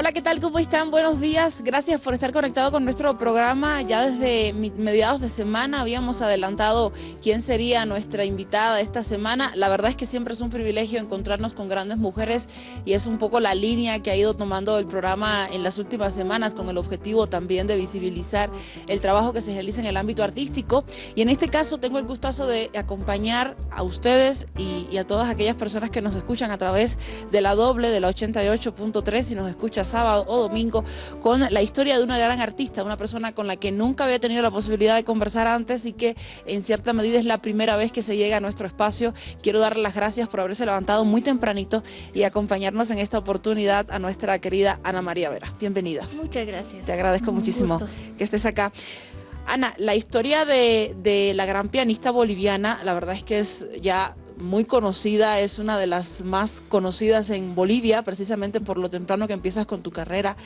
Hola, ¿qué tal? ¿Cómo están? Buenos días. Gracias por estar conectado con nuestro programa. Ya desde mediados de semana habíamos adelantado quién sería nuestra invitada esta semana. La verdad es que siempre es un privilegio encontrarnos con grandes mujeres y es un poco la línea que ha ido tomando el programa en las últimas semanas con el objetivo también de visibilizar el trabajo que se realiza en el ámbito artístico. Y en este caso tengo el gustazo de acompañar a ustedes y, y a todas aquellas personas que nos escuchan a través de la doble de la 88.3 y nos escucha sábado o domingo con la historia de una gran artista, una persona con la que nunca había tenido la posibilidad de conversar antes y que en cierta medida es la primera vez que se llega a nuestro espacio. Quiero darle las gracias por haberse levantado muy tempranito y acompañarnos en esta oportunidad a nuestra querida Ana María Vera. Bienvenida. Muchas gracias. Te agradezco muchísimo que estés acá. Ana, la historia de, de, la gran pianista boliviana, la verdad es que es ya muy conocida, es una de las más conocidas en Bolivia, precisamente por lo temprano que empiezas con tu carrera.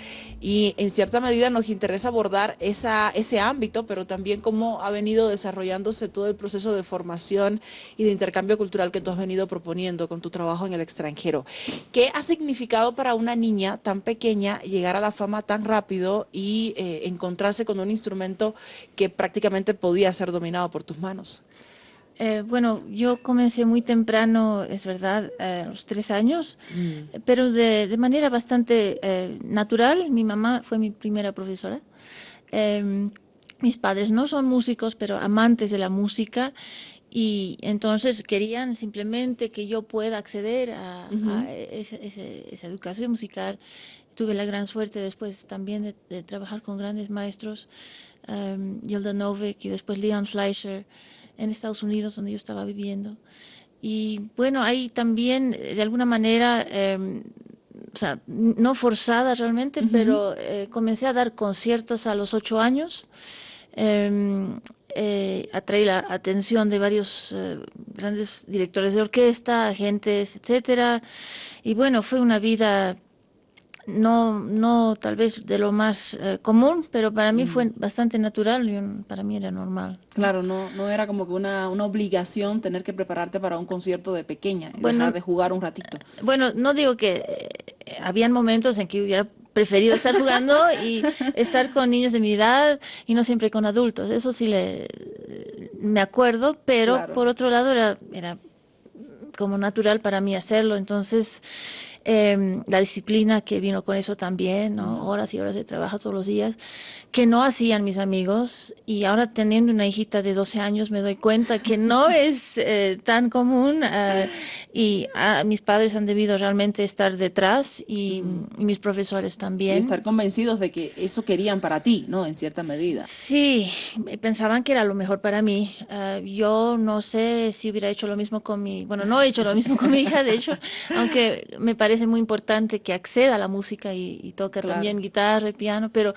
Y en cierta medida nos interesa abordar ese ámbito, pero también cómo ha venido desarrollándose todo el proceso de formación y de intercambio cultural que tú has venido proponiendo con tu trabajo en el extranjero. ¿Qué ha significado para una niña tan pequeña llegar a la fama tan rápido y eh, encontrarse con un instrumento que prácticamente podía ser dominado por tus manos? Eh, bueno, yo comencé muy temprano, es verdad, a los tres años, mm. pero de, de, manera bastante eh, natural. Mi mamá fue mi primera profesora. Eh, mis padres no son músicos, pero amantes de la música y entonces querían simplemente que yo pueda acceder a, uh -huh. a esa, esa, esa, educación musical. Tuve la gran suerte después también de, de trabajar con grandes maestros, um, Yelda Novik y después Leon Fleischer, en Estados Unidos, donde yo estaba viviendo. Y bueno, ahí también, de alguna manera, eh, o sea, no forzada realmente, uh -huh. pero eh, comencé a dar conciertos a los ocho años. Eh, eh, atraí la atención de varios eh, grandes directores de orquesta, agentes, etcétera. Y bueno, fue una vida no, no tal vez de lo más eh, común, pero para mí mm. fue bastante natural y un, para mí era normal. Claro, no, no era como que una, una obligación tener que prepararte para un concierto de pequeña y bueno, dejar de jugar un ratito. Bueno, no digo que eh, habían momentos en que hubiera preferido estar jugando y estar con niños de mi edad y no siempre con adultos. Eso sí le me acuerdo, pero claro. por otro lado era, era como natural para mí hacerlo. Entonces, eh, la disciplina que vino con eso también, ¿no? horas y horas de trabajo todos los días, que no hacían mis amigos. Y ahora teniendo una hijita de 12 años me doy cuenta que no es eh, tan común uh, y uh, mis padres han debido realmente estar detrás y, mm. y, mis profesores también. Y estar convencidos de que eso querían para ti, ¿no? En cierta medida. Sí, pensaban que era lo mejor para mí. Uh, yo no sé si hubiera hecho lo mismo con mi, bueno, no he hecho lo mismo con mi hija, de hecho, aunque me parece parece muy importante que acceda a la música y, y toque claro. también guitarra y piano, pero,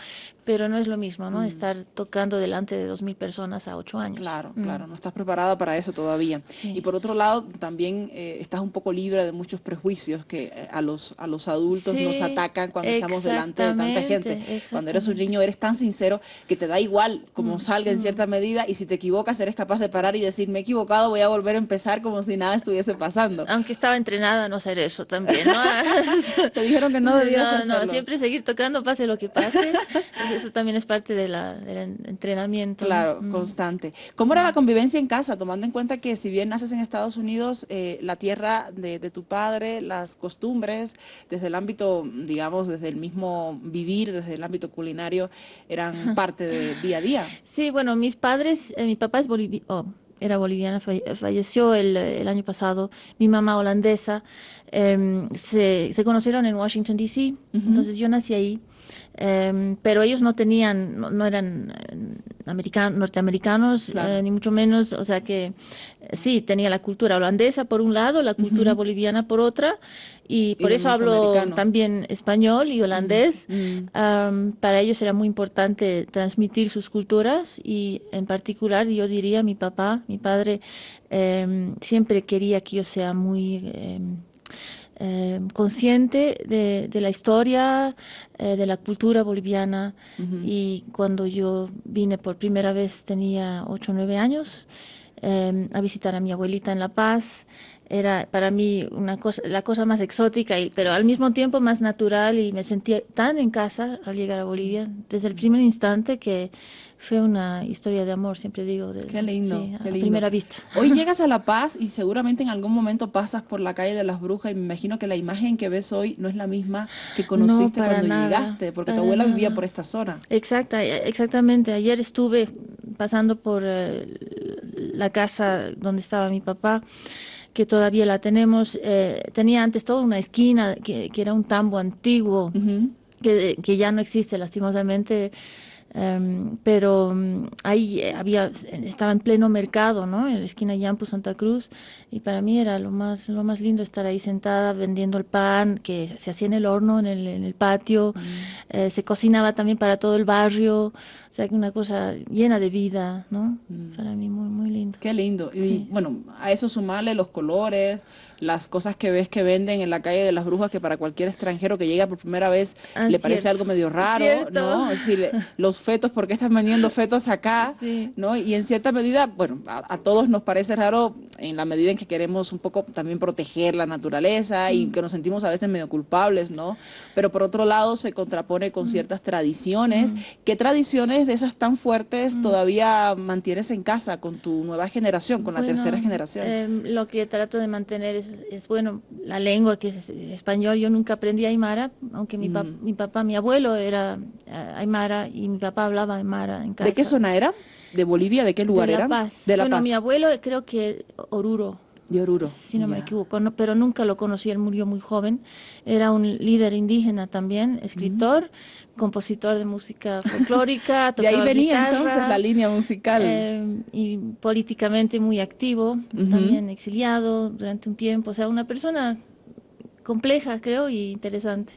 pero no es lo mismo, ¿no? Mm. Estar tocando delante de dos mil personas a ocho años. Claro, mm. claro, no estás preparada para eso todavía. Sí. Y por otro lado, también eh, estás un poco libre de muchos prejuicios que eh, a, los, a los adultos sí, nos atacan cuando estamos delante de tanta gente. Cuando eres un niño eres tan sincero que te da igual cómo mm. salga en cierta medida y si te equivocas eres capaz de parar y decir, me he equivocado, voy a volver a empezar como si nada estuviese pasando. Aunque estaba entrenada a no hacer eso también, ¿no? Te dijeron que no debías no, hacerlo. No, siempre seguir tocando, pase lo que pase. Eso también es parte de la, del entrenamiento. Claro, mm. constante. ¿Cómo era la convivencia en casa, tomando en cuenta que si bien naces en Estados Unidos, eh, la tierra de, de, tu padre, las costumbres, desde el ámbito, digamos, desde el mismo vivir, desde el ámbito culinario, eran parte del día a día? Sí, bueno, mis padres, eh, mi papá es boliviano. Oh era boliviana, falleció el, el, año pasado, mi mamá holandesa, eh, se, se, conocieron en Washington, D.C., uh -huh. entonces yo nací ahí, eh, pero ellos no tenían, no, no eran americanos, norteamericanos, claro. eh, ni mucho menos, o sea que sí, tenía la cultura holandesa por un lado, la cultura uh -huh. boliviana por otra, y por y eso hablo también español y holandés. Um, para ellos era muy importante transmitir sus culturas y en particular yo diría mi papá, mi padre, eh, siempre quería que yo sea muy... Eh, consciente de, de, la historia, eh, de la cultura boliviana uh -huh. y cuando yo vine por primera vez tenía 8 o 9 años em, a visitar a mi abuelita en La Paz. Era para mí una cosa, la cosa más exótica, y, pero al mismo tiempo más natural y me sentía tan en casa al llegar a Bolivia desde el primer instante que fue una historia de amor, siempre digo. De, qué lindo, sí, qué a lindo. primera vista. Hoy llegas a La Paz y seguramente en algún momento pasas por la calle de las Brujas y me imagino que la imagen que ves hoy no es la misma que conociste No, cuando nada, llegaste, porque tu abuela vivía por esta zona. Exacta, exactamente. Ayer estuve pasando por eh, la casa donde estaba mi papá, que todavía la tenemos. eh, tenía antes toda una esquina que, que era un tambo antiguo, que ya no existe lastimosamente. Em, pero mm, ahí eh, había, estaba en pleno mercado, ¿no? En la esquina Yampu, Santa Cruz, y para mí era lo más, lo más lindo estar ahí sentada vendiendo el pan que se hacía en el horno, en el, en el patio, eh, se cocinaba también para todo el barrio, o sea, que una cosa llena de vida, ¿no? Para mí muy, muy lindo. Qué lindo. Y Sí. bueno, a eso sumarle los colores, las cosas que ves que venden en la calle de las brujas, que para cualquier extranjero que llega por primera vez Ah, le parece algo medio raro, Cierto. ¿no? Decir, los fetos, ¿por qué están vendiendo fetos acá? Sí. ¿No? Y en cierta medida, bueno, a, a todos nos parece raro en la medida en que queremos un poco también proteger la naturaleza Mm. y que nos sentimos a veces medio culpables, ¿no? Pero por otro lado se contrapone Mm. con ciertas tradiciones. ¿Qué tradiciones de esas tan fuertes todavía mantienes en casa con tu nueva generación, con la Bueno, tercera generación? em, lo que trato de mantener es, es, bueno, la lengua que es español. Yo nunca aprendí aymara, aunque mi, pap- Mm. mi papá, mi abuelo era eh, aymara y mi papá hablaba aymara en casa. ¿De qué zona era? ¿De Bolivia? ¿De qué lugar de La era? Paz. De La bueno, Paz. mi abuelo creo que Oruro. De Oruro. si no me equivoco, no- pero nunca lo conocí, él murió muy joven. Era un líder indígena también, escritor, compositor de música folclórica, De ahí venía guitarra, entonces la línea musical. eh, y políticamente muy activo, también exiliado durante un tiempo, o sea, una persona compleja, creo, y interesante.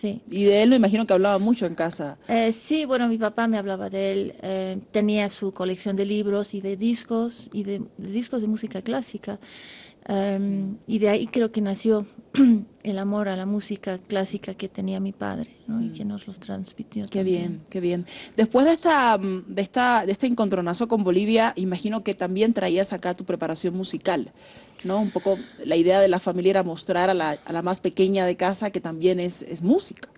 Sí. Y de él me imagino que hablaba mucho en casa. Eh, sí, bueno, mi papá me hablaba de él. eh, tenía su colección de libros y de discos y de, de discos de música clásica. em, y de ahí creo que nació el amor a la música clásica que tenía mi padre, ¿no? Y que nos los transmitió. Qué también. bien, qué bien. Después de esta, mm, de esta, de este encontronazo con Bolivia, imagino que también traías acá tu preparación musical, ¿no? Un poco la idea de la familia era mostrar a la, a la más pequeña de casa que también es, es música.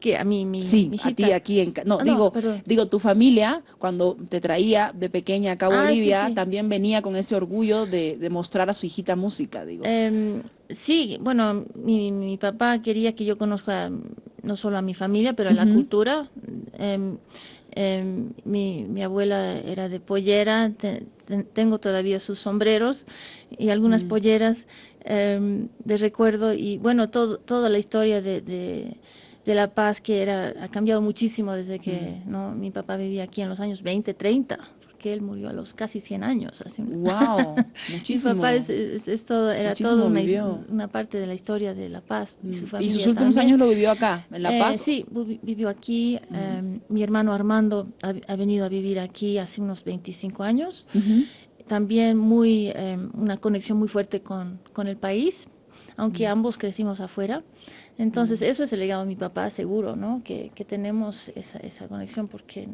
Que a mí, mi, Sí, mi a ti aquí en no, Ah, no, digo, perdón. digo tu familia cuando te traía de pequeña acá a Ah, sí, Bolivia sí. también venía con ese orgullo de, de mostrar a su hijita música, digo. Em, sí, bueno, mi, mi papá quería que yo conozca no solo a mi familia, pero a la cultura. Em, em, mi, mi abuela era de pollera, te- te- tengo todavía sus sombreros y algunas polleras em, de recuerdo y bueno, todo, toda la historia de, de, de La Paz que era, ha cambiado muchísimo desde que ¿no? mi papá vivía aquí en los años 20, 30, porque él murió a los casi 100 años. Hace un- wow, mi muchísimo. papá es, es- es todo, era todo una, una parte de la historia de La Paz y su Mm. familia. y sus últimos también. años lo vivió acá, en La Eh, Paz. sí, vi- vivió aquí. eh, mi hermano Armando ha, ha venido a vivir aquí hace unos 25 años. También muy, eh, una conexión muy fuerte con, con el país, aunque Mm. ambos crecimos afuera. Entonces, eso es el legado de mi papá, seguro, ¿no? Que, que tenemos esa, esa conexión porque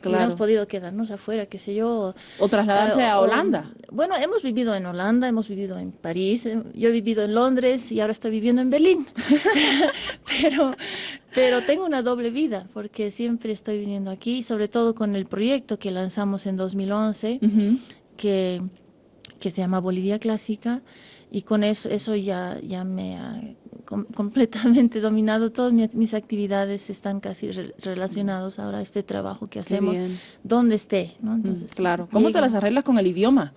Claro. hubiéramos podido quedarnos afuera, qué sé yo. O trasladarse Ah, a o- Holanda. Bueno, hemos vivido en Holanda, hemos vivido en París, eh, yo he vivido en Londres y ahora estoy viviendo en Berlín. pero, pero tengo una doble vida porque siempre estoy viniendo aquí, sobre todo con el proyecto que lanzamos en 2011, Ujú. que, que se llama Bolivia Clásica, y con eso, eso ya, ya me ha com- completamente dominado. Todas mis, mis actividades están casi re- relacionadas ahora a este trabajo que hacemos, donde esté. ¿no? Mm, Entonces, claro. ¿Cómo te las arreglas con el idioma?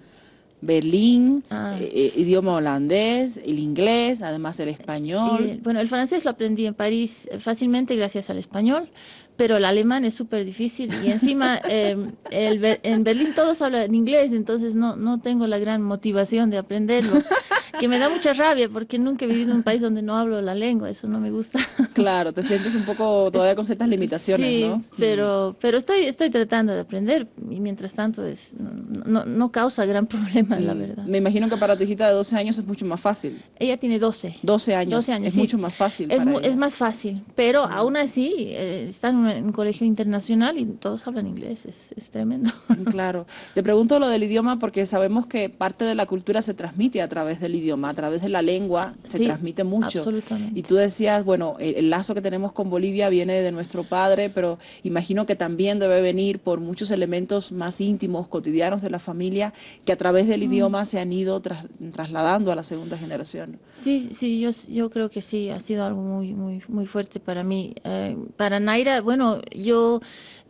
Berlín, Ah. eh, eh, idioma holandés, el inglés, además el español. Bueno, el francés lo aprendí en París eh, fácilmente gracias al español, pero el alemán es súper difícil y encima eh, el en Berlín todos hablan inglés, entonces no, no tengo la gran motivación de aprenderlo. que me da mucha rabia porque nunca he vivido en un país donde no hablo la lengua, eso no me gusta. Claro, te sientes un poco todavía con ciertas limitaciones, sí, ¿no? pero, pero estoy, estoy tratando de aprender y mientras tanto es, no, no, causa gran problema, la mm, verdad. Me imagino que para tu hijita de 12 años es mucho más fácil. Ella tiene 12. 12 años. 12 años, Es mucho más fácil. Es, es más fácil, pero mm. aún así eh, está en un, colegio internacional y todos hablan inglés, es, es tremendo. Claro. Te pregunto lo del idioma porque sabemos que parte de la cultura se transmite a través del idioma, a través de la lengua se transmite mucho. Absolutamente. Y tú decías, bueno, el, lazo que tenemos con Bolivia viene de nuestro padre, pero imagino que también debe venir por muchos elementos más íntimos, cotidianos de la familia, que a través del mm. idioma se han ido trasladando a la segunda generación. Sí, sí, yo, yo creo que sí, ha sido algo muy, muy, muy fuerte para mí. Eh, para Naira, bueno, yo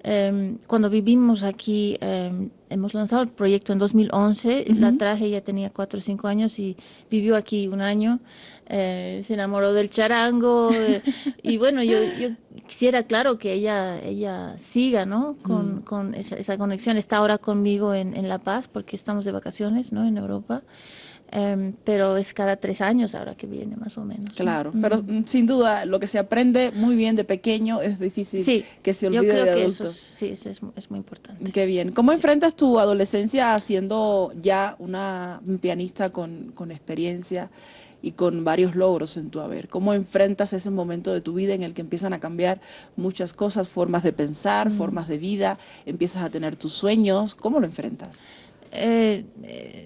Em, cuando vivimos aquí, em, hemos lanzado el proyecto en 2011, la traje, ella tenía 4 o 5 años y vivió aquí un año, eh, se enamoró del charango eh, y bueno, yo, yo, quisiera, claro, que ella, ella siga, ¿no? Con, con esa, esa, conexión, está ahora conmigo en, en La Paz porque estamos de vacaciones, ¿no? En Europa. Em, pero es cada tres años ahora que viene, más o menos. Claro, pero mm, sin duda lo que se aprende muy bien de pequeño es difícil que se olvide yo creo de que Eso sí, es, es, muy importante. Qué bien. ¿Cómo enfrentas tu adolescencia siendo ya una pianista con, con experiencia? y con varios logros en tu haber. ¿Cómo enfrentas ese momento de tu vida en el que empiezan a cambiar muchas cosas, formas de pensar, formas de vida, empiezas a tener tus sueños? ¿Cómo lo enfrentas? Eh,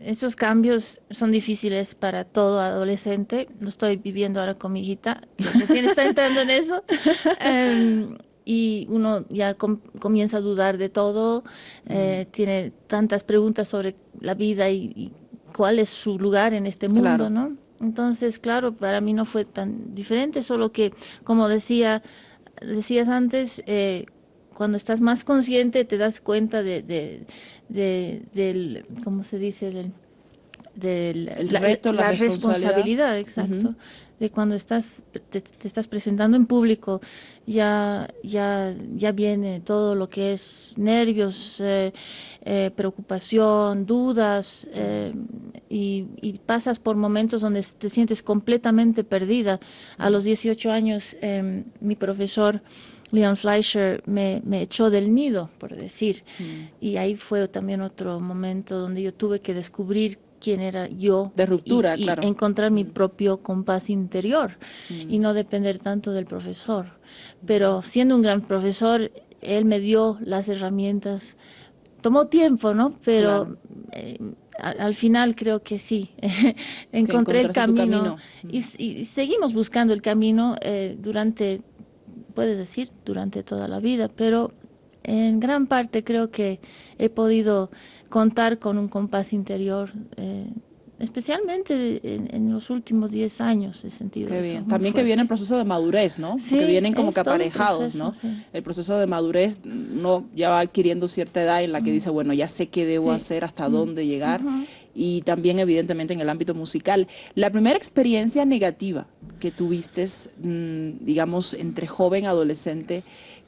esos cambios son difíciles para todo adolescente. Lo estoy viviendo ahora con mi hijita, recién está entrando en eso. Em, y uno ya comienza a dudar de todo, eh, tiene tantas preguntas sobre la vida y, cuál es su lugar en este mundo, ¿no? Entonces, claro, para mí no fue tan diferente, solo que, como decía, decías antes, eh, cuando estás más consciente te das cuenta de, de, del, ¿cómo se dice? Del, del el reto, la, responsabilidad, exacto. De cuando estás, te, estás presentando en público, ya, ya, ya viene todo lo que es nervios, eh, eh, preocupación, dudas, eh, y, y, pasas por momentos donde te sientes completamente perdida. A los 18 años, mi profesor Leon Fleischer me, echó del nido, por decir. Mm. Y ahí fue también otro momento donde yo tuve que descubrir quién era yo. De ruptura, y, claro. encontrar mi mm. propio compás interior mm. y no depender tanto del profesor. Pero siendo un gran profesor, él me dio las herramientas. Tomó tiempo, ¿no? Pero eh, al, final creo que sí, encontré el camino, Y, seguimos buscando el camino eh, durante puedes decir, durante toda la vida, pero en gran parte creo que he podido contar con un compás interior, eh, especialmente en, los últimos 10 años he sentido bien. También que viene el proceso de madurez, ¿no? Sí, que vienen como que aparejados, ¿no? El proceso de madurez no ya va adquiriendo cierta edad en la que dice, bueno, ya sé qué debo hacer, hasta dónde llegar. Y también, evidentemente, en el ámbito musical. La primera experiencia negativa que tuviste, mm, digamos, entre joven y adolescente,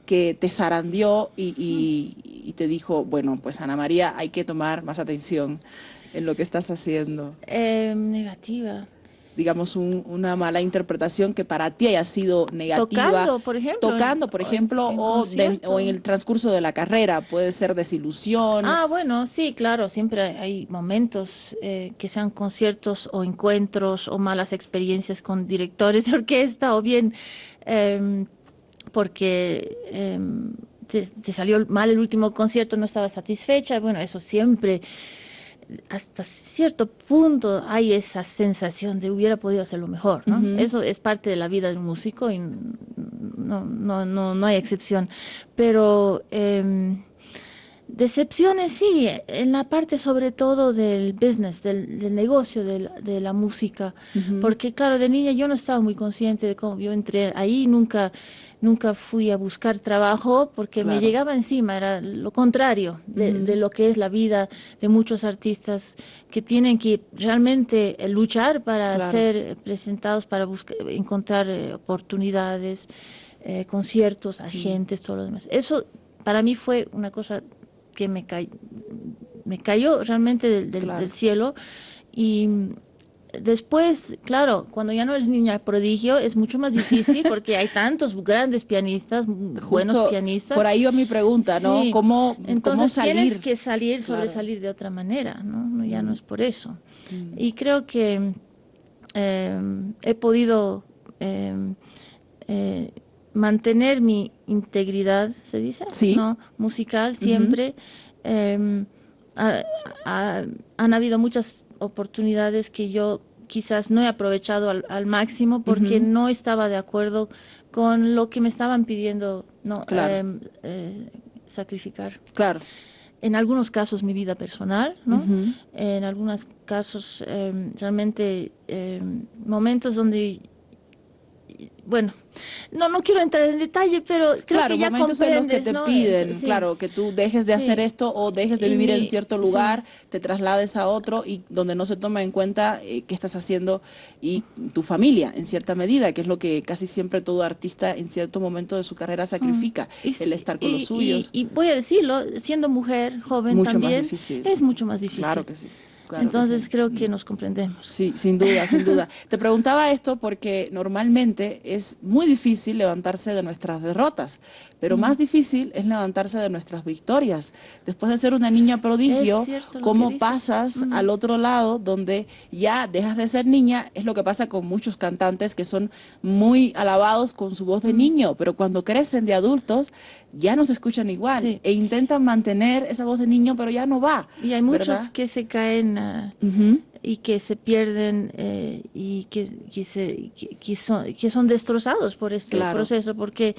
que te zarandeó y, te dijo, bueno, pues Ana María, hay que tomar más atención en lo que estás haciendo? Em, negativa digamos, una mala interpretación que para ti haya sido negativa. Tocando, por ejemplo. Tocando, por ejemplo, o, en el transcurso de la carrera, puede ser desilusión. Ah, bueno, sí, claro, siempre hay momentos eh, que sean conciertos o encuentros o malas experiencias con directores de orquesta o bien em, porque... Em, te salió mal el último concierto, no estaba satisfecha, bueno, eso siempre hasta cierto punto hay esa sensación de hubiera podido hacerlo mejor, ¿no? Eso es parte de la vida de un músico y no, no, no, no hay excepción. Pero eh, decepciones sí, en la parte sobre todo del business, del, negocio de la, de la música, porque claro, de niña yo no estaba muy consciente de cómo yo entré ahí, nunca nunca fui a buscar trabajo porque me llegaba encima, era lo contrario de, lo que es la vida de muchos artistas que tienen que realmente eh, luchar para ser presentados, para buscar, encontrar eh, oportunidades, eh, conciertos, agentes, todo lo demás. Eso para mí fue una cosa que me, me cayó realmente del, del cielo y después, claro, cuando ya no eres niña prodigio es mucho más difícil porque hay tantos grandes pianistas, buenos pianistas. Por ahí va mi pregunta, ¿no? ¿Cómo, Entonces salir? tienes que salir, sobresalir de otra manera, ¿no? Ya no es por eso. Mm. Y creo que em, he podido em, eh, mantener mi integridad, ¿se dice? Sí. ¿No? Musical siempre. Em, han habido muchas oportunidades que yo quizás no he aprovechado al, máximo porque no estaba de acuerdo con lo que me estaban pidiendo no em, eh, sacrificar. Claro. En algunos casos mi vida personal, ¿no? En algunos casos em, realmente momentos donde bueno, no, no quiero entrar en detalle, pero creo que ya momentos en los que te piden, claro, que tú dejes de hacer esto o dejes de vivir en cierto lugar, te traslades a otro y donde no se toma en cuenta eh, qué estás haciendo y tu familia, en cierta medida, que es lo que casi siempre todo artista en cierto momento de su carrera sacrifica, mm. el estar con los suyos. Y, voy a decirlo, siendo mujer, joven también, es mucho más difícil. Claro que sí. Entonces creo que nos comprendemos. Sí, sin duda, sin duda. Te preguntaba esto porque normalmente es muy difícil levantarse de nuestras derrotas, pero más difícil es levantarse de nuestras victorias. Después de ser una niña prodigio, ¿cómo pasas al otro lado donde ya dejas de ser niña? Es lo que pasa con muchos cantantes que son muy alabados con su voz de niño, pero cuando crecen de adultos ya no se escuchan igual e intentan mantener esa voz de niño, pero ya no va. Y hay muchos que se caen y que se pierden eh, y que, se, que, son, que son destrozados por este proceso, porque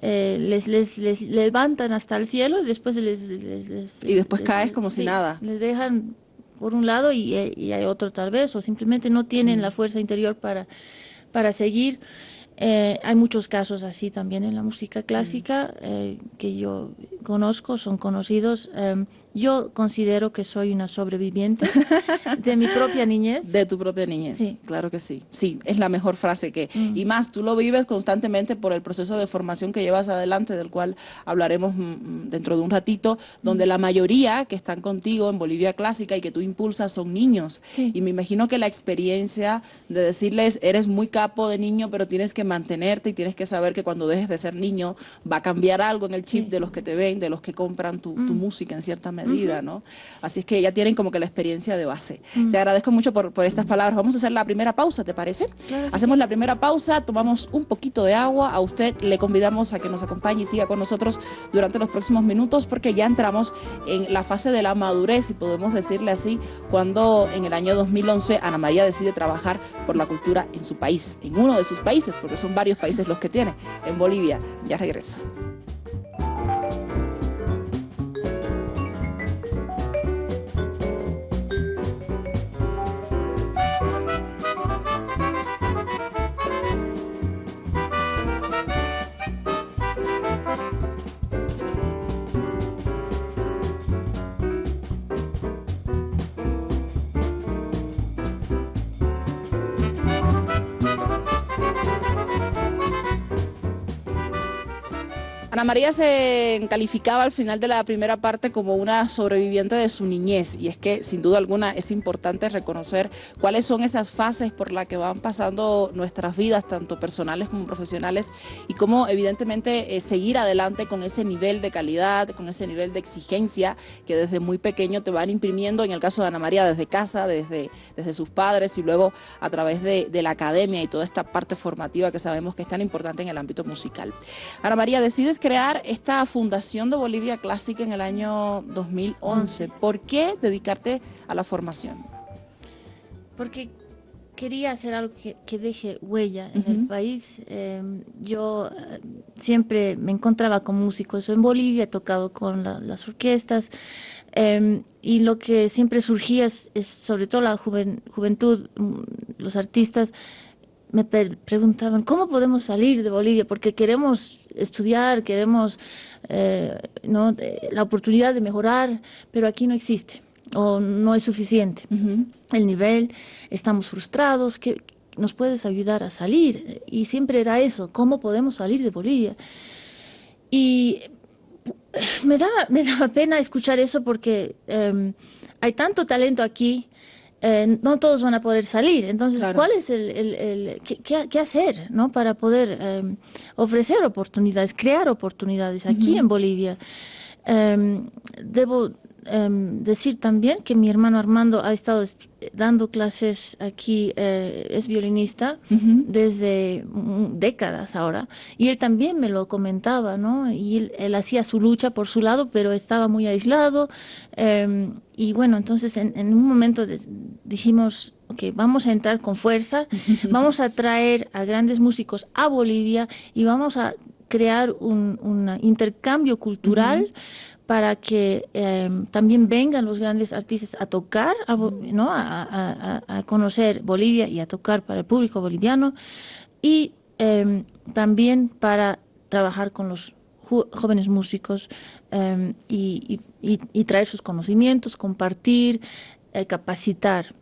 eh, les, les, les, levantan hasta el cielo y después les... y después caes como si nada. Les dejan por un lado y, hay otro tal vez, o simplemente no tienen la fuerza interior para, para seguir. Eh, hay muchos casos así también en la música clásica que yo conozco, son conocidos. Em, yo considero que soy una sobreviviente de mi propia niñez. De tu propia niñez, sí. claro que sí. Sí, es la mejor frase que... Mm. Y más, tú lo vives constantemente por el proceso de formación que llevas adelante, del cual hablaremos mm, mm, dentro de un ratito, donde la mayoría que están contigo en Bolivia Clásica y que tú impulsas son niños. Y me imagino que la experiencia de decirles, eres muy capo de niño, pero tienes que mantenerte y tienes que saber que cuando dejes de ser niño va a cambiar algo en el chip de los que te ven, de los que compran tu, tu música en cierta medida medida, ¿no? Así es que ya tienen como que la experiencia de base. Te agradezco mucho por, estas palabras. Vamos a hacer la primera pausa, ¿te parece? Hacemos la primera pausa, tomamos un poquito de agua. A usted le convidamos a que nos acompañe y siga con nosotros durante los próximos minutos porque ya entramos en la fase de la madurez, si podemos decirle así, cuando en el año 2011 Ana María decide trabajar por la cultura en su país, en uno de sus países, porque son varios países los que tiene, en Bolivia. Ya regreso. Ana María se calificaba al final de la primera parte como una sobreviviente de su niñez y es que sin duda alguna es importante reconocer cuáles son esas fases por las que van pasando nuestras vidas, tanto personales como profesionales y cómo evidentemente eh, seguir adelante con ese nivel de calidad, con ese nivel de exigencia que desde muy pequeño te van imprimiendo, en el caso de Ana María desde casa, desde, desde sus padres y luego a través de, de la academia y toda esta parte formativa que sabemos que es tan importante en el ámbito musical. Ana María, decides crear esta Fundación de Bolivia Clásica en el año 2011. ¿Por qué dedicarte a la formación? Porque quería hacer algo que, deje huella en el país. Em, yo eh, siempre me encontraba con músicos en Bolivia, he tocado con las orquestas, em, y lo que siempre surgía es, sobre todo la juventud, mm, los artistas, me preguntaban, ¿cómo podemos salir de Bolivia? Porque queremos estudiar, queremos eh, ¿no? la oportunidad de mejorar, pero aquí no existe o no es suficiente. El nivel, estamos frustrados, ¿qué nos puedes ayudar a salir? Y siempre era eso, ¿cómo podemos salir de Bolivia? Y me daba, me daba pena escuchar eso porque em, hay tanto talento aquí, eh, no todos van a poder salir. Entonces, ¿cuál es el, el, qué, hacer ¿no? para poder em, ofrecer oportunidades, crear oportunidades aquí en Bolivia? Em, debo Em, decir también que mi hermano Armando ha estado dando clases aquí, eh, es violinista desde décadas ahora, y él también me lo comentaba, ¿no? Y él, hacía su lucha por su lado, pero estaba muy aislado, em, y bueno, entonces en, un momento dijimos, ok, vamos a entrar con fuerza, vamos a traer a grandes músicos a Bolivia y vamos a crear un, intercambio cultural para que em, también vengan los grandes artistas a tocar, a, ¿no? A, conocer Bolivia y a tocar para el público boliviano y em, también para trabajar con los jóvenes músicos em, y, traer sus conocimientos, compartir, eh, capacitar.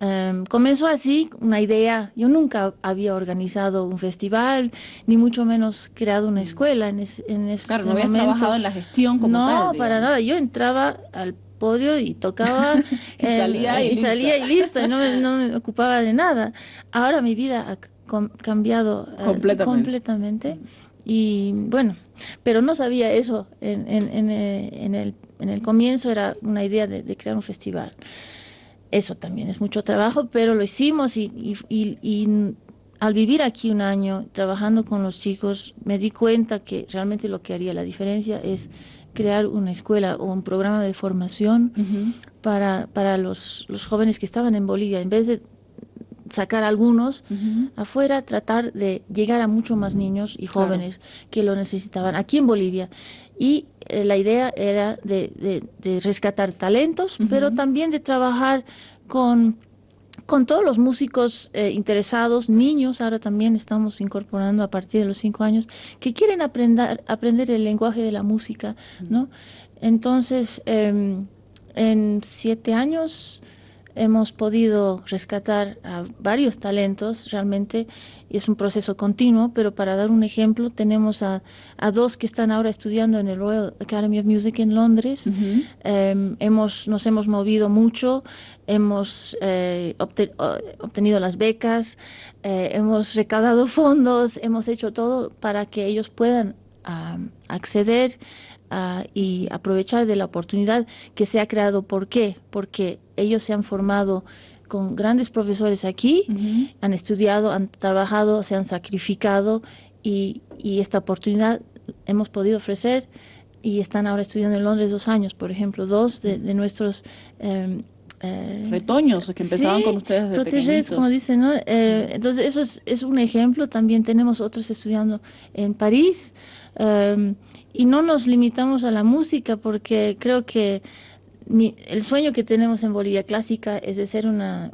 Em, comenzó así, una idea. Yo nunca había organizado un festival, ni mucho menos creado una escuela en, en ese Claro, no habías trabajado en la gestión como no, No, para nada. Yo entraba al podio y tocaba y, salía, y, salía y listo, y no, me ocupaba de nada. Ahora mi vida ha cambiado eh, completamente. completamente. Y bueno, pero no sabía eso en, en, en, el, en el comienzo, era una idea de, de crear un festival eso también es mucho trabajo, pero lo hicimos y, al vivir aquí un año trabajando con los chicos, me di cuenta que realmente lo que haría la diferencia es crear una escuela o un programa de formación para, para los, los, jóvenes que estaban en Bolivia. En vez de sacar algunos afuera, tratar de llegar a mucho más niños y jóvenes que lo necesitaban aquí en Bolivia. Y eh, la idea era de, rescatar talentos, pero también de trabajar con, con todos los músicos eh, interesados, niños, ahora también estamos incorporando a partir de los cinco años, que quieren aprender, aprender el lenguaje de la música, ¿no? Entonces, em, en siete años hemos podido rescatar a varios talentos realmente y es un proceso continuo, pero para dar un ejemplo tenemos a, a dos que están ahora estudiando en el Royal Academy of Music en Londres. Em, hemos, nos hemos movido mucho, hemos eh, obtenido las becas, eh, hemos recaudado fondos, hemos hecho todo para que ellos puedan acceder y aprovechar de la oportunidad que se ha creado. ¿Por qué? Porque ellos se han formado con grandes profesores aquí, han estudiado, han trabajado, se han sacrificado y, esta oportunidad hemos podido ofrecer y están ahora estudiando en Londres dos años, por ejemplo, dos de, nuestros... Em, eh, Retoños que empezaban con ustedes de proteges, como dicen, ¿no? Eh, entonces eso es, es, un ejemplo. También tenemos otros estudiando en París. Em, y no nos limitamos a la música porque creo que el sueño que tenemos en Bolivia Clásica es de ser una,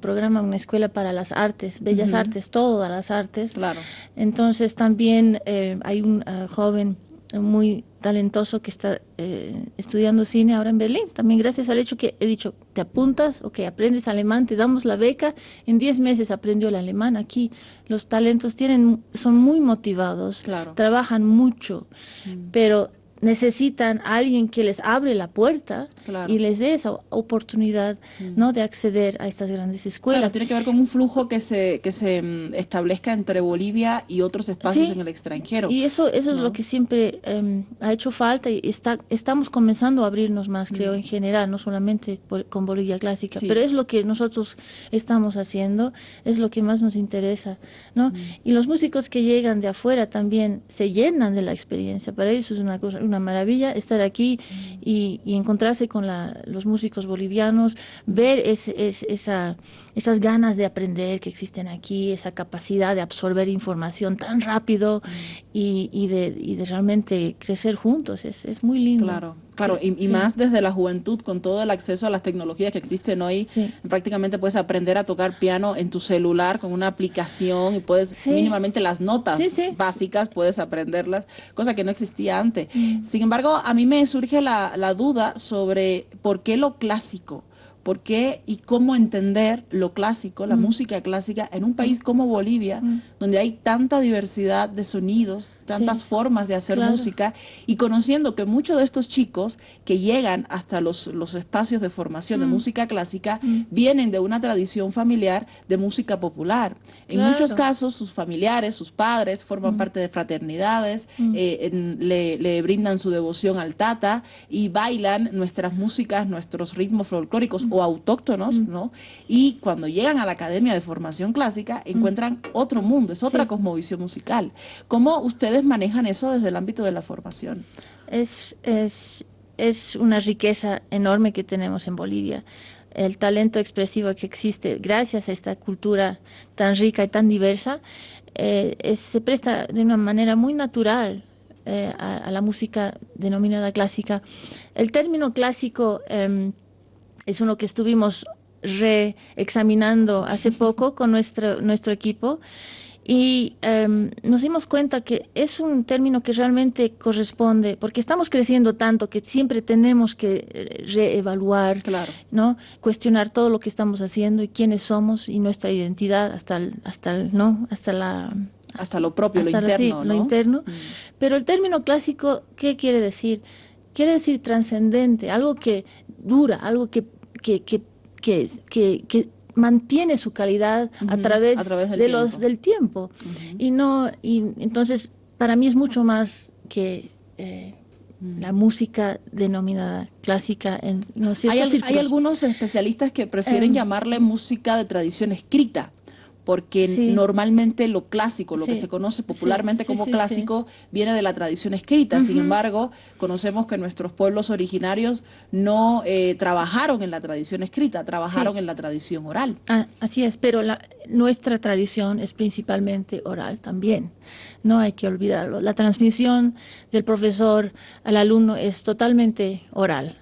programa, una escuela para las artes, bellas artes, todas las artes. Claro. Entonces también eh, hay un ah, joven muy talentoso que está eh, estudiando cine ahora en Berlín. También gracias al hecho que he dicho, te apuntas, o que aprendes alemán, te damos la beca. En 10 meses aprendió el alemán aquí. Los talentos tienen, son muy motivados, trabajan mucho, mm. pero necesitan a alguien que les abre la puerta y les dé esa oportunidad mm. no de acceder a estas grandes escuelas. tiene que ver con un flujo que se que se mm, establezca entre Bolivia y otros espacios en el extranjero. Y eso eso es lo que siempre em, ha hecho falta y está estamos comenzando a abrirnos más, creo, mm. en general, no solamente con Bolivia clásica, pero es lo que nosotros estamos haciendo, es lo que más nos interesa, ¿no? Y los músicos que llegan de afuera también se llenan de la experiencia, para ellos es una cosa una maravilla estar aquí y, encontrarse con los músicos bolivianos, ver esa, esas ganas de aprender que existen aquí, esa capacidad de absorber información tan rápido y, de, realmente crecer juntos. Es, muy lindo. Claro. Claro, y, más desde la juventud, con todo el acceso a las tecnologías que existen hoy, prácticamente puedes aprender a tocar piano en tu celular con una aplicación y puedes mínimamente las notas básicas, puedes aprenderlas, cosa que no existía antes. Mm. Sin embargo, a mí me surge la, la duda sobre por qué lo clásico. Por qué y cómo entender lo clásico, la música clásica, en un país como Bolivia, donde hay tanta diversidad de sonidos, tantas formas de hacer música, y conociendo que muchos de estos chicos que llegan hasta los, los espacios de formación de música clásica vienen de una tradición familiar de música popular. En muchos casos, sus familiares, sus padres, forman parte de fraternidades, eh, le, le brindan su devoción al Tata y bailan nuestras músicas, nuestros ritmos folclóricos o autóctonos, ¿no? Y cuando llegan a la Academia de Formación Clásica encuentran otro mundo, es otra cosmovisión musical. ¿Cómo ustedes manejan eso desde el ámbito de la formación? Es, es, es una riqueza enorme que tenemos en Bolivia el talento expresivo que existe gracias a esta cultura tan rica y tan diversa, eh, se presta de una manera muy natural eh, a, la música denominada clásica. El término clásico em, es uno que estuvimos reexaminando hace poco con nuestro, nuestro equipo y em, nos dimos cuenta que es un término que realmente corresponde, porque estamos creciendo tanto que siempre tenemos que eh, reevaluar, ¿no? cuestionar todo lo que estamos haciendo y quiénes somos y nuestra identidad hasta hasta ¿no? hasta la hasta lo propio, lo interno, lo interno. Mm. Pero el término clásico, ¿qué quiere decir? Quiere decir trascendente, algo que dura, algo que, que, que, que, mantiene su calidad a, través del de tiempo. los del tiempo. Y no y entonces para mí es mucho más que eh, la música denominada clásica en no hay, hay, algunos especialistas que prefieren em. llamarle música de tradición escrita porque normalmente lo clásico, lo que se conoce popularmente como clásico, viene de la tradición escrita. Sin embargo, conocemos que nuestros pueblos originarios no eh, trabajaron en la tradición escrita, trabajaron en la tradición oral. Ah, así es, pero la, nuestra tradición es principalmente oral también. No hay que olvidarlo. La transmisión del profesor al alumno es totalmente oral.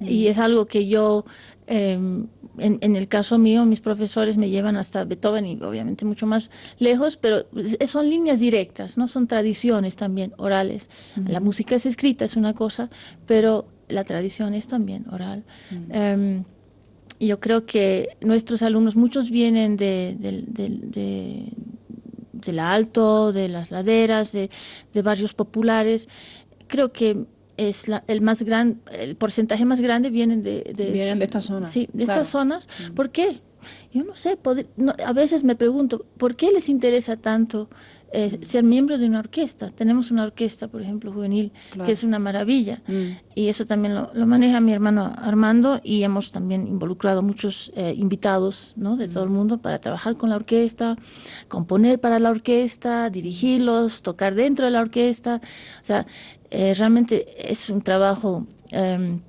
Y es algo que yo... Em, en, el caso mío, mis profesores me llevan hasta Beethoven y obviamente mucho más lejos, pero son líneas directas, no son tradiciones también orales. La música es escrita, es una cosa, pero la tradición es también oral. Em, yo creo que nuestros alumnos, muchos vienen de, del alto, de las laderas, de, barrios populares. Creo que es el más gran, el porcentaje más grande vienen de, de vienen de estas zonas. Sí, de estas zonas. Mm. ¿Por qué? Yo no sé, a veces me pregunto, ¿por qué les interesa tanto eh, mm. ser miembro de una orquesta? Tenemos una orquesta, por ejemplo, juvenil, que es una maravilla. Mm. Y eso también lo, maneja mi hermano Armando y hemos también involucrado muchos eh, invitados ¿no? de todo el mundo para trabajar con la orquesta, componer para la orquesta, dirigirlos, tocar dentro de la orquesta. O sea, eh, realmente es un trabajo em,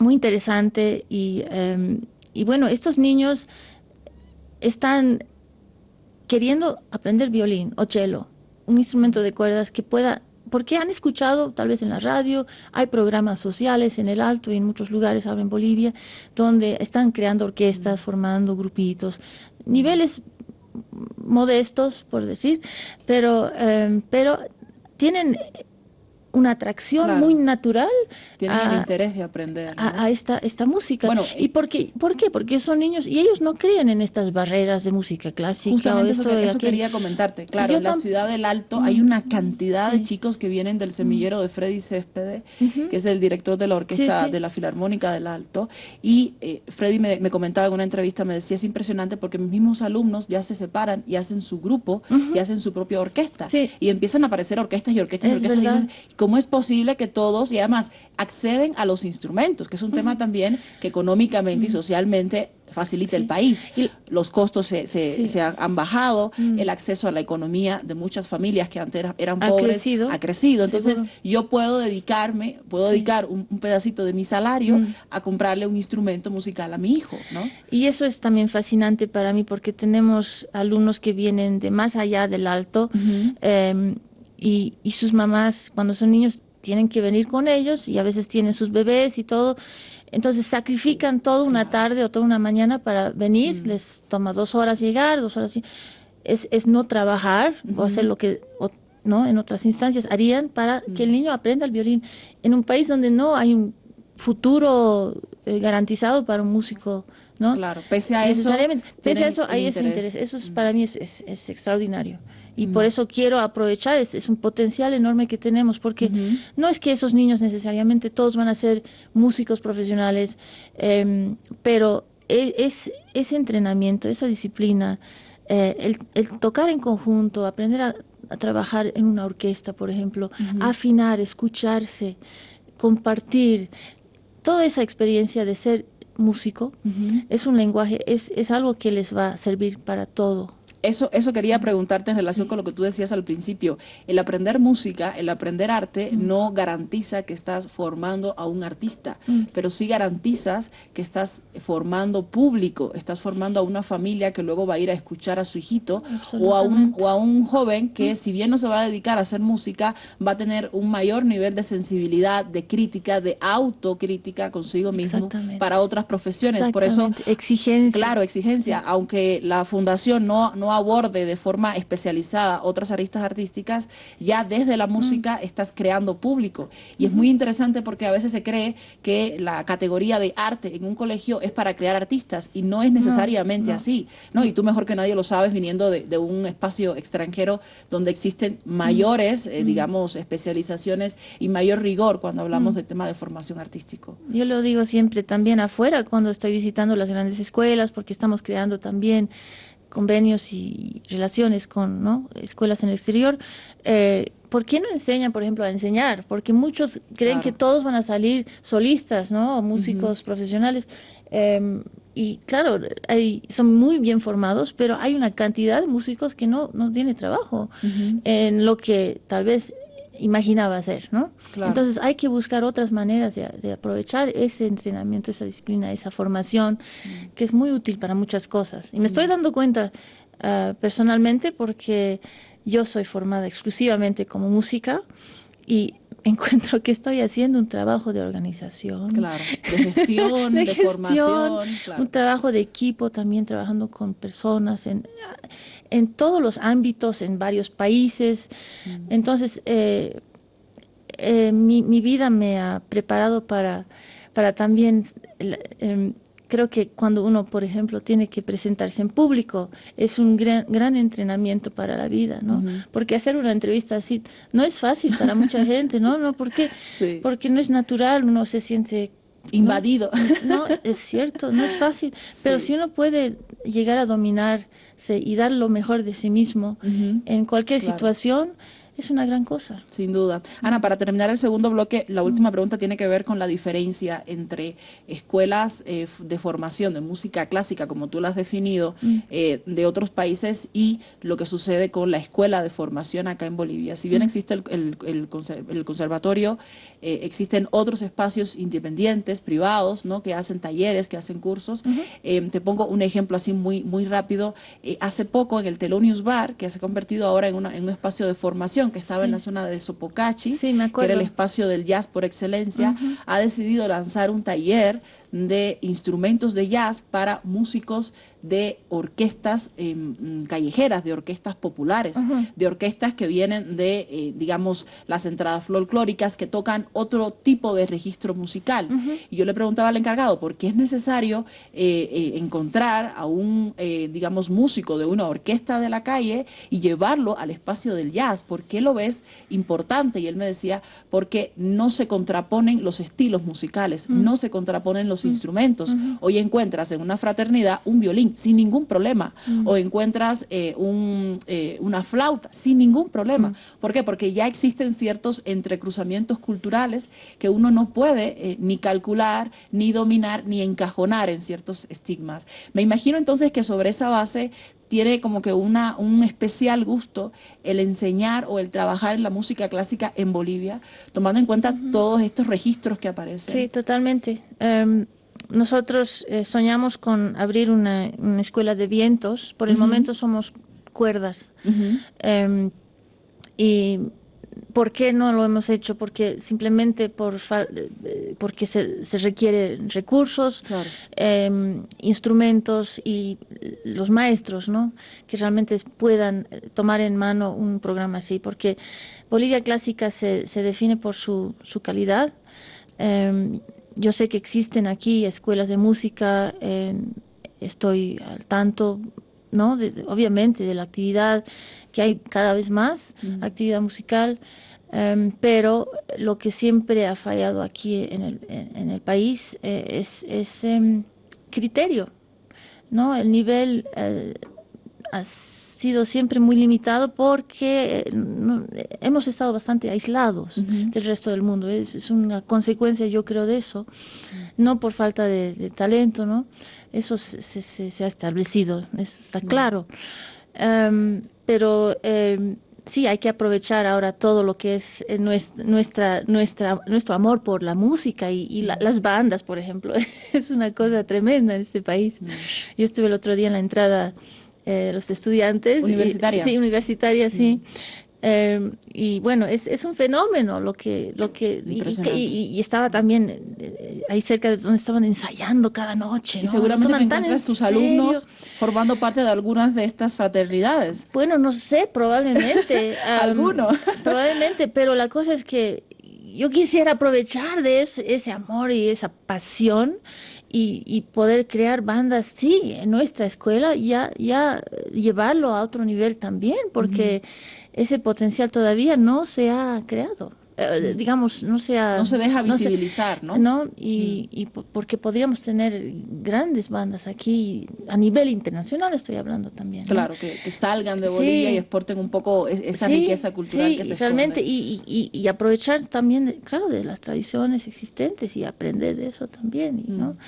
muy interesante em, y, bueno, estos niños están queriendo aprender violín o cello, un instrumento de cuerdas que pueda, porque han escuchado tal vez en la radio, hay programas sociales en el Alto y en muchos lugares ahora en Bolivia, donde están creando orquestas, formando grupitos, niveles modestos, por decir, pero, em, pero tienen una atracción muy natural. Tienen el interés de aprender. A, esta, esta música. Bueno, ¿Y por qué? por qué? Porque son niños y ellos no creen en estas barreras de música clásica. Justamente eso, quería comentarte. Claro, en la ciudad del Alto hay una cantidad de chicos que vienen del semillero de Freddy Céspedes, que es el director de la orquesta de la Filarmónica del Alto. Y eh, Freddy me, comentaba en una entrevista, me decía, es impresionante porque mis mismos alumnos ya se separan y hacen su grupo y hacen su propia orquesta. Y empiezan a aparecer orquestas y orquestas y orquestas cómo es posible que todos, y además, acceden a los instrumentos, que es un tema también que económicamente y socialmente facilita el país. Los costos se, se, han bajado, el acceso a la economía de muchas familias que antes eran pobres ha crecido. Entonces yo puedo dedicarme, puedo dedicar un, pedacito de mi salario a comprarle un instrumento musical a mi hijo. ¿no? Y eso es también fascinante para mí porque tenemos alumnos que vienen de más allá del alto y, y sus mamás cuando son niños tienen que venir con ellos y a veces tienen sus bebés y todo. Entonces sacrifican toda una tarde o toda una mañana para venir, mm. les toma dos horas llegar, dos horas. Es, es no trabajar o hacer lo que no en otras instancias harían para que el niño aprenda el violín. En un país donde no hay un futuro eh, garantizado para un músico ¿no? Claro, pese a eso. Pese a eso, hay ese interés. Eso es, para mí es, es, extraordinario. Y por eso quiero aprovechar, es, es, un potencial enorme que tenemos, porque no es que esos niños necesariamente todos van a ser músicos profesionales, em, pero e, es, ese entrenamiento, esa disciplina, eh, el, el, tocar en conjunto, aprender a, trabajar en una orquesta, por ejemplo, afinar, escucharse, compartir, toda esa experiencia de ser músico es un lenguaje, es, es algo que les va a servir para todo eso, eso quería preguntarte en relación con lo que tú decías al principio. El aprender música, el aprender arte, mm. no garantiza que estás formando a un artista, mm. pero sí garantizas que estás formando público, estás formando a una familia que luego va a ir a escuchar a su hijito o a un, o a un joven que mm. si bien no se va a dedicar a hacer música, va a tener un mayor nivel de sensibilidad, de crítica, de autocrítica consigo mismo para otras profesiones. Por eso, exigencia. Claro, exigencia. Aunque la fundación no, no aborde de forma especializada otras aristas artísticas, ya desde la música mm. estás creando público. Y es muy interesante porque a veces se cree que la categoría de arte en un colegio es para crear artistas y no es necesariamente así. ¿no? Y tú mejor que nadie lo sabes viniendo de, un espacio extranjero donde existen mayores, eh, digamos, especializaciones y mayor rigor cuando hablamos del tema de formación artístico. Yo lo digo siempre también afuera cuando estoy visitando las grandes escuelas porque estamos creando también convenios y relaciones con ¿no? escuelas en el exterior, eh, ¿por qué no enseñan, por ejemplo, a enseñar? Porque muchos creen que todos van a salir solistas, ¿no? O músicos profesionales. Em, y claro, hay, son muy bien formados, pero hay una cantidad de músicos que no, no tiene trabajo en lo que tal vez imaginaba hacer, ¿no? Entonces hay que buscar otras maneras de, aprovechar ese entrenamiento, esa disciplina, esa formación, mm. que es muy útil para muchas cosas. Y me estoy mm. dando cuenta ah, personalmente porque yo soy formada exclusivamente como música y encuentro que estoy haciendo un trabajo de organización, de gestión, de, formación, un trabajo de equipo también trabajando con personas en, en todos los ámbitos, en varios países. Mm. Entonces, eh, eh, mi, mi, vida me ha preparado para, para también, em, creo que cuando uno, por ejemplo, tiene que presentarse en público, es un gran, gran entrenamiento para la vida, ¿no? Porque hacer una entrevista así no es fácil para mucha gente, ¿no? no porque, porque no es natural, uno se siente invadido. No, es cierto, no es fácil, pero si uno puede llegar a dominarse y dar lo mejor de sí mismo en cualquier situación, es una gran cosa. Sin duda. Ana, para terminar el segundo bloque, la última pregunta tiene que ver con la diferencia entre escuelas eh, de formación de música clásica, como tú la has definido, mm. eh, de otros países y lo que sucede con la escuela de formación acá en Bolivia. Si bien mm. existe el, conservatorio, eh, existen otros espacios independientes, privados, ¿no? que hacen talleres, que hacen cursos. te pongo un ejemplo así muy, muy rápido. hace poco en el Telonius Bar, que se ha convertido ahora en, en un espacio de formación, que estaba en la zona de Sopocachi, que era el espacio del jazz por excelencia, ha decidido lanzar un taller de instrumentos de jazz para músicos de orquestas em, callejeras, de orquestas populares, de orquestas que vienen de, eh, digamos, las entradas folclóricas que tocan otro tipo de registro musical. Y yo le preguntaba al encargado, ¿por qué es necesario eh, eh, encontrar a un, digamos, músico de una orquesta de la calle y llevarlo al espacio del jazz? ¿Por qué lo ves importante? Y él me decía, porque no se contraponen los estilos musicales, no se contraponen los instrumentos. Hoy encuentras en una fraternidad un violín sin ningún problema, o encuentras eh, un, eh, una flauta sin ningún problema. ¿Por qué? Porque ya existen ciertos entrecruzamientos culturales que uno no puede eh, ni calcular, ni dominar, ni encajonar en ciertos estigmas. Me imagino entonces que sobre esa base tiene como que una, un especial gusto el enseñar o el trabajar en la música clásica en Bolivia, tomando en cuenta todos estos registros que aparecen. Sí, totalmente. Em, nosotros eh, soñamos con abrir una, escuela de vientos. Por el momento somos cuerdas. Em, y ¿por qué no lo hemos hecho? Porque simplemente por eh, porque se, se requiere recursos, em, instrumentos y los maestros, ¿no? Que realmente puedan tomar en mano un programa así. Porque Bolivia Clásica se, se define por su, su calidad. Em, yo sé que existen aquí escuelas de música, estoy al tanto, ¿no? obviamente de la actividad que hay cada vez más, actividad musical, em, pero lo que siempre ha fallado aquí en el, en el país eh, es ese em, criterio, ¿no? El nivel eh, ha sido siempre muy limitado porque eh, hemos estado bastante aislados del resto del mundo. Es, una consecuencia, yo creo, de eso, no por falta de, talento, ¿no? Eso se, se, ha establecido, eso está claro. Em, pero em, sí, hay que aprovechar ahora todo lo que es eh, nuestra, nuestra, nuestro amor por la música y, las bandas, por ejemplo. es una cosa tremenda en este país. Yo estuve el otro día en la entrada eh, los estudiantes. Universitaria. sí, universitaria, sí. Em, y bueno, es, es, un fenómeno lo que... Lo que y, estaba también eh, ahí cerca de donde estaban ensayando cada noche. Y seguramente te encuentras tus alumnos formando parte de algunas de estas fraternidades. Bueno, no sé, probablemente. Alguno. probablemente, pero la cosa es que yo quisiera aprovechar de ese, ese amor y esa pasión y, poder crear bandas, sí, en nuestra escuela, ya, ya llevarlo a otro nivel también, porque ese potencial todavía no se ha creado. Eh, digamos, no se ha, No se deja visibilizar, ¿no? ¿no? Y, y, porque podríamos tener grandes bandas aquí, a nivel internacional estoy hablando también. Claro, que, salgan de Bolivia y exporten un poco esa riqueza cultural que se realmente, y, y, aprovechar también, claro, de las tradiciones existentes y aprender de eso también, ¿no? Mm.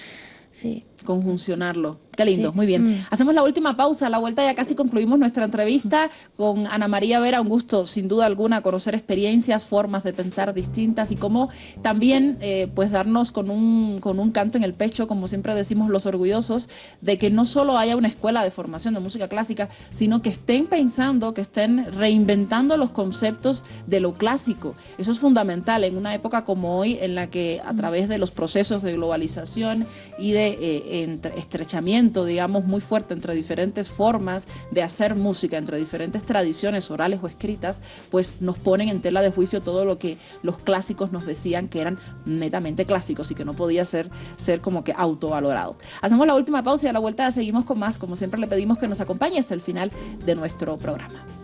Sí. Conjuncionarlo. Qué lindo, muy bien. Mm. Hacemos la última pausa, a la vuelta ya casi concluimos nuestra entrevista con Ana María Vera, un gusto sin duda alguna conocer experiencias, formas de pensar distintas y cómo también eh, pues darnos con un, con un canto en el pecho, como siempre decimos los orgullosos, de que no solo haya una escuela de formación de música clásica, sino que estén pensando, que estén reinventando los conceptos de lo clásico. Eso es fundamental en una época como hoy en la que a través de los procesos de globalización y de eh, estrechamiento digamos, muy fuerte entre diferentes formas de hacer música, entre diferentes tradiciones orales o escritas, pues nos ponen en tela de juicio todo lo que los clásicos nos decían que eran netamente clásicos y que no podía ser, ser como que autovalorado. Hacemos la última pausa y a la vuelta seguimos con más. Como siempre le pedimos que nos acompañe hasta el final de nuestro programa.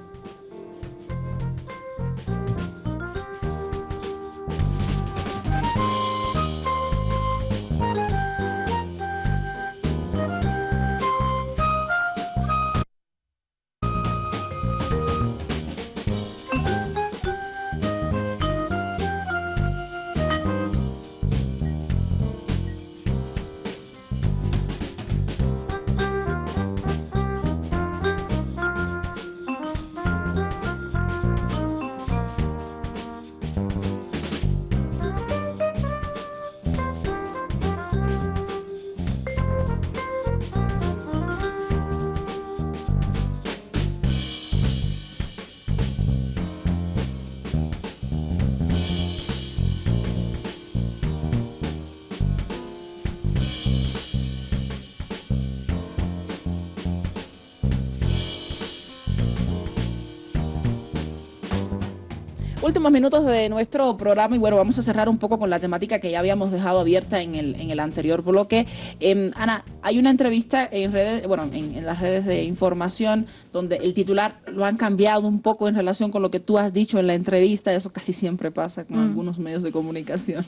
Últimos minutos de nuestro programa y bueno, vamos a cerrar un poco con la temática que ya habíamos dejado abierta en el, en el anterior bloque. Em, Ana, hay una entrevista en redes, bueno, en, las redes de información donde el titular lo han cambiado un poco en relación con lo que tú has dicho en la entrevista, eso casi siempre pasa con mm. algunos medios de comunicación.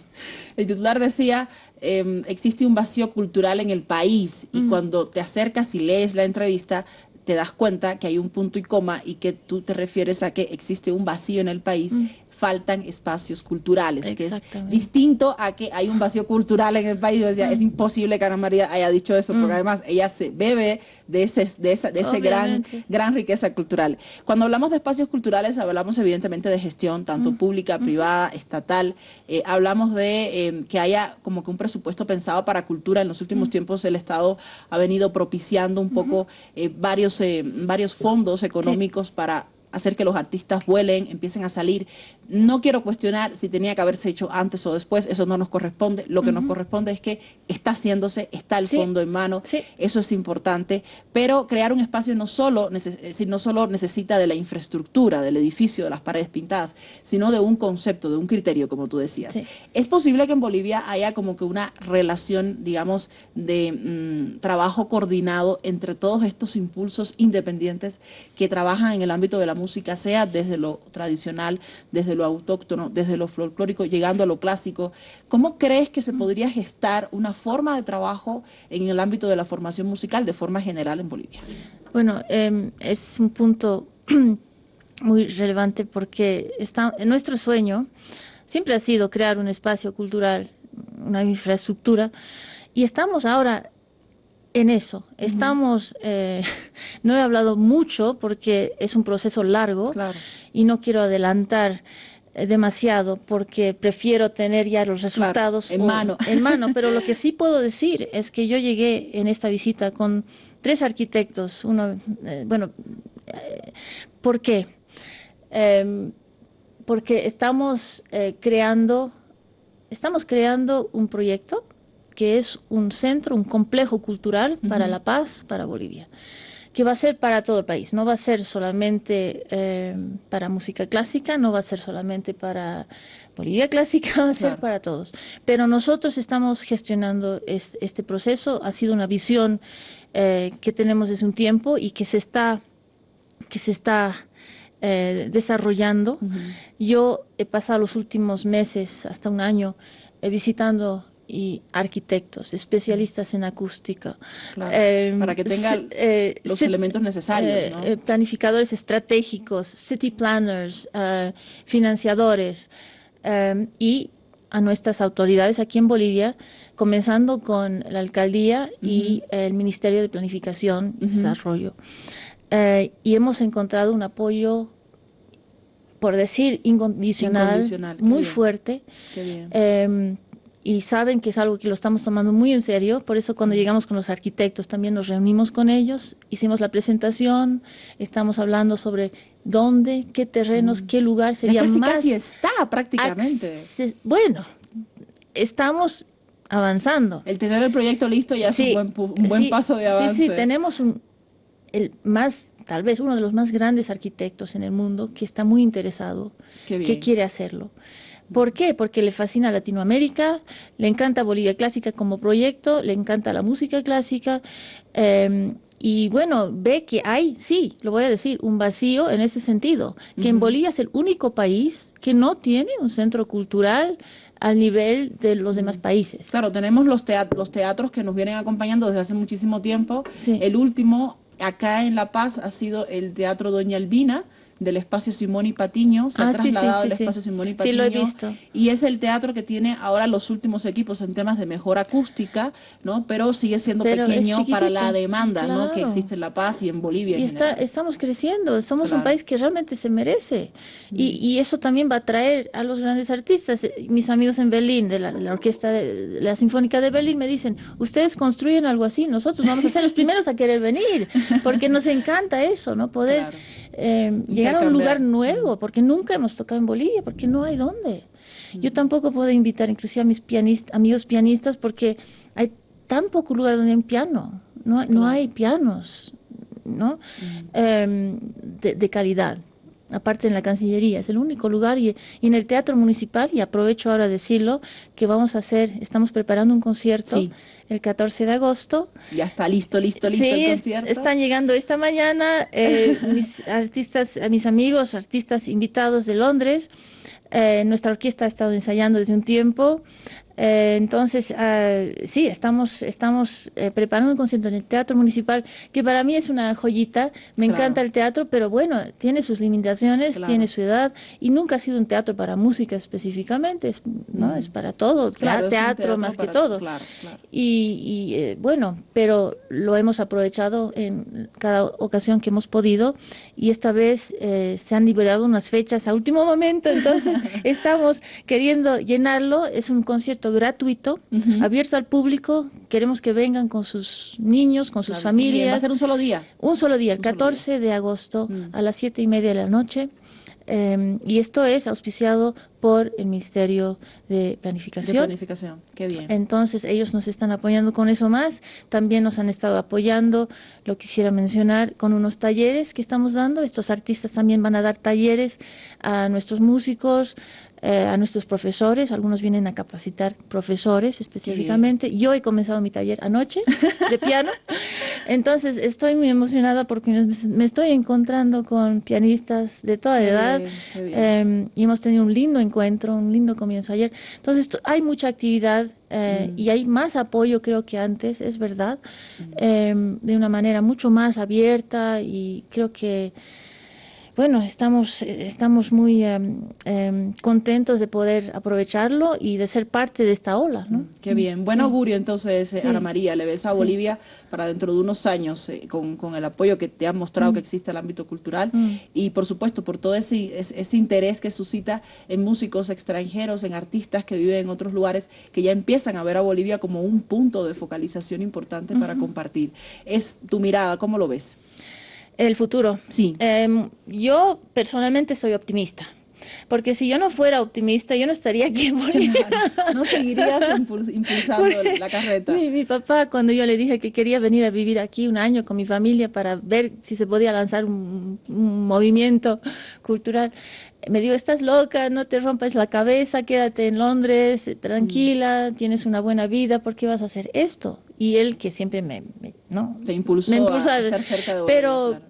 El titular decía, em, existe un vacío cultural en el país y mm. cuando te acercas y lees la entrevista, te das cuenta que hay un punto y coma y que tú te refieres a que existe un vacío en el país mm faltan espacios culturales, que es distinto a que hay un vacío cultural en el país. Yo decía, es mm. imposible que Ana María haya dicho eso, porque mm. además ella se bebe de ese, de esa, de ese gran, gran riqueza cultural. Cuando hablamos de espacios culturales, hablamos evidentemente de gestión, tanto mm. pública, privada, estatal. Eh, hablamos de em, que haya como que un presupuesto pensado para cultura. En los últimos tiempos el Estado ha venido propiciando un poco eh, varios, eh, varios fondos económicos para hacer que los artistas vuelen, empiecen a salir. No quiero cuestionar si tenía que haberse hecho antes o después, eso no nos corresponde. Lo que nos corresponde es que está haciéndose, está el fondo en mano, eso es importante, pero crear un espacio no solo, no solo necesita de la infraestructura, del edificio, de las paredes pintadas, sino de un concepto, de un criterio, como tú decías. Es posible que en Bolivia haya como que una relación, digamos, de mm, trabajo coordinado entre todos estos impulsos independientes que trabajan en el ámbito de la música, sea desde lo tradicional, desde lo autóctono, desde lo folclórico, llegando a lo clásico. ¿Cómo crees que se mm. podría gestar una forma de trabajo en el ámbito de la formación musical de forma general en Bolivia? Bueno, em, es un punto muy relevante porque está, nuestro sueño siempre ha sido crear un espacio cultural, una infraestructura, y estamos ahora en eso. Estamos, eh, no he hablado mucho porque es un proceso largo y no quiero adelantar eh, demasiado porque prefiero tener ya los resultados en mano. En mano, pero lo que sí puedo decir es que yo llegué en esta visita con tres arquitectos. Uno, eh, bueno, ¿por qué? Em, porque estamos creando, estamos creando un proyecto que es un centro, un complejo cultural para la paz, para Bolivia, que va a ser para todo el país, no va a ser solamente eh, para música clásica, no va a ser solamente para Bolivia clásica, va a ser para todos. Pero nosotros estamos gestionando este proceso, ha sido una visión eh, que tenemos desde un tiempo y que se está, que se está eh, desarrollando. Yo he pasado los últimos meses, hasta un año, visitando y arquitectos, especialistas en acústica. Em, para que tengan eh, los elementos necesarios. Eh, eh, planificadores estratégicos, city planners, financiadores em, y a nuestras autoridades aquí en Bolivia, comenzando con la alcaldía y el Ministerio de Planificación y Desarrollo. y hemos encontrado un apoyo por decir incondicional, muy fuerte. Em, y saben que es algo que lo estamos tomando muy en serio, por eso cuando llegamos con los arquitectos también nos reunimos con ellos, hicimos la presentación, estamos hablando sobre dónde, qué terrenos, mm. qué lugar sería casi, más... Casi está prácticamente. Bueno, estamos avanzando. El tener el proyecto listo ya es un buen, paso de avance. Sí, sí, tenemos un, el más, tal vez uno de los más grandes arquitectos en el mundo que está muy interesado, que quiere hacerlo. ¿Por qué? Porque le fascina Latinoamérica, le encanta Bolivia Clásica como proyecto, le encanta la música clásica. Em, y bueno, ve que hay, sí, lo voy a decir, un vacío en ese sentido, que en Bolivia es el único país que no tiene un centro cultural al nivel de los demás países. Claro, tenemos los, los teatros que nos vienen acompañando desde hace muchísimo tiempo. El último acá en La Paz ha sido el Teatro Doña Albina, del espacio Simón y Patiño, se ha ah, trasladado espacio Simón y Patiño. Sí, lo he visto. Y es el teatro que tiene ahora los últimos equipos en temas de mejor acústica, ¿no? Pero sigue siendo pequeño para la demanda, ¿no? Que existe en La Paz y en Bolivia. Y está, estamos creciendo, somos un país que realmente se merece. Y, mm. y, eso también va a traer a los grandes artistas. Mis amigos en Berlín, de la, orquesta, de, la Sinfónica de Berlín, me dicen, ustedes construyen algo así, nosotros vamos a ser los primeros a querer venir, porque nos encanta eso, ¿no? Poder eh, llegar a un lugar nuevo, porque nunca hemos tocado en Bolivia, porque no hay dónde. Yo tampoco puedo invitar inclusive a mis pianistas, amigos pianistas porque hay tan poco lugar donde hay un piano, no, no hay pianos ¿no? Em, de, calidad aparte en la Cancillería, es el único lugar y, en el Teatro Municipal, y aprovecho ahora decirlo, que vamos a hacer, estamos preparando un concierto el 14 de agosto. Ya está listo, listo, listo el concierto. están llegando esta mañana eh, mis artistas, mis amigos, artistas invitados de Londres. Eh, nuestra orquesta ha estado ensayando desde un tiempo. Eh, entonces, ah, sí, estamos, estamos eh, preparando un concierto en el Teatro Municipal, que para mí es una joyita. Me encanta el teatro, pero bueno, tiene sus limitaciones, tiene su edad, y nunca ha sido un teatro para música específicamente, es, ¿no? es para todo, teatro, más que todo. Y, y eh, bueno, pero lo hemos aprovechado en cada ocasión que hemos podido, y esta vez se han liberado unas fechas a último momento, entonces estamos queriendo llenarlo. Es un concierto gratuito, abierto al público. Queremos que vengan con sus niños, con sus familias. ¿Va a ser un solo día? Un solo día, el 14 de agosto mm. a las siete y media de la noche. Em, y esto es auspiciado por el Ministerio de Planificación. De Planificación, qué bien. Entonces ellos nos están apoyando con eso más, también nos han estado apoyando, lo quisiera mencionar, con unos talleres que estamos dando. Estos artistas también van a dar talleres a nuestros músicos, eh, a nuestros profesores, algunos vienen a capacitar profesores específicamente. Yo he comenzado mi taller anoche de piano, entonces estoy muy emocionada porque me, estoy encontrando con pianistas de toda edad em, y hemos tenido un lindo encuentro, un lindo comienzo ayer. Entonces hay mucha actividad eh, mm. y hay más apoyo creo que antes, es verdad, mm. em, de una manera mucho más abierta y creo que bueno, estamos, estamos muy em, em, contentos de poder aprovecharlo y de ser parte de esta ola. ¿no? Qué bien. Buen augurio entonces, eh, Ana María. Le ves a Bolivia para dentro de unos años eh, con, el apoyo que te han mostrado mm. que existe el ámbito cultural mm. y por supuesto por todo ese, ese, interés que suscita en músicos extranjeros, en artistas que viven en otros lugares que ya empiezan a ver a Bolivia como un punto de focalización importante para compartir. Es tu mirada, ¿cómo lo ves? El futuro. Sí. Em, yo personalmente soy optimista. Porque si yo no fuera optimista, yo no estaría aquí en Bolivia. No, seguirías impulsando la carreta. Mi, papá, cuando yo le dije que quería venir a vivir aquí un año con mi familia para ver si se podía lanzar un, movimiento cultural, me dijo, estás loca, no te rompas la cabeza, quédate en Londres, tranquila, mm. tienes una buena vida, ¿por qué vas a hacer esto? Y él que siempre me, ¿no? Te impulsó, a estar cerca de pero,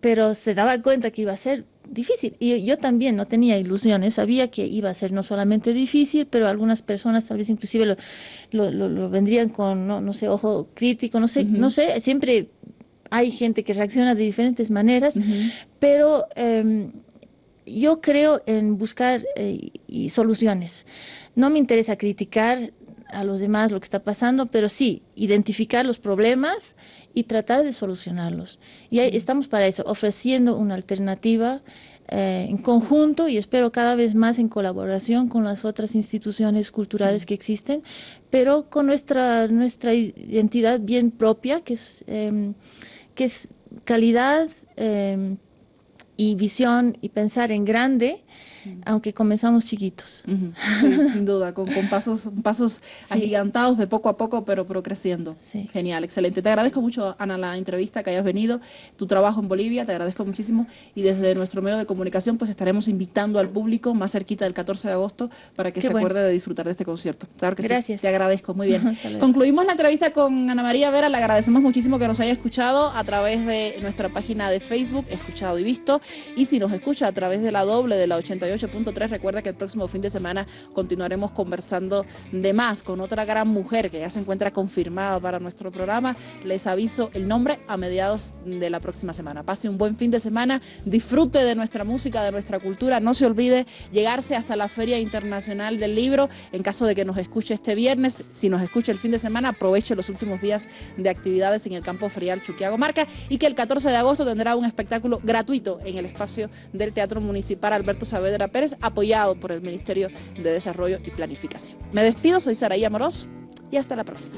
pero se daba cuenta que iba a ser difícil. Y yo también no tenía ilusiones, sabía que iba a ser no solamente difícil, pero algunas personas tal vez inclusive lo, lo, vendrían con, no, no, sé, ojo crítico, no sé, no sé, siempre hay gente que reacciona de diferentes maneras, pero em, yo creo en buscar eh, y soluciones. No me interesa criticar, a los demás lo que está pasando, pero sí, identificar los problemas y tratar de solucionarlos. Y ahí estamos para eso, ofreciendo una alternativa eh, en conjunto y espero cada vez más en colaboración con las otras instituciones culturales que existen, pero con nuestra, nuestra identidad bien propia, que es, em, que es calidad em, y visión y pensar en grande aunque comenzamos chiquitos. sin duda, con, pasos, pasos agigantados de poco a poco, pero, pero creciendo. Genial, excelente. Te agradezco mucho, Ana, la entrevista que hayas venido, tu trabajo en Bolivia, te agradezco muchísimo y desde nuestro medio de comunicación pues estaremos invitando al público más cerquita del 14 de agosto para que se acuerde de disfrutar de este concierto. Claro que Gracias. te agradezco, muy bien. Concluimos la entrevista con Ana María Vera, le agradecemos muchísimo que nos haya escuchado a través de nuestra página de Facebook, escuchado y visto, y si nos escucha a través de la doble de la 88 8.3. Recuerda que el próximo fin de semana continuaremos conversando de más con otra gran mujer que ya se encuentra confirmada para nuestro programa. Les aviso el nombre a mediados de la próxima semana. Pase un buen fin de semana, disfrute de nuestra música, de nuestra cultura. No se olvide llegarse hasta la Feria Internacional del Libro. En caso de que nos escuche este viernes, si nos escucha el fin de semana, aproveche los últimos días de actividades en el campo ferial Chuquiago Marca y que el 14 de agosto tendrá un espectáculo gratuito en el espacio del Teatro Municipal Alberto Saavedra Pérez, apoyado por el Ministerio de Desarrollo y Planificación. Me despido, soy Saraí Amorós y hasta la próxima.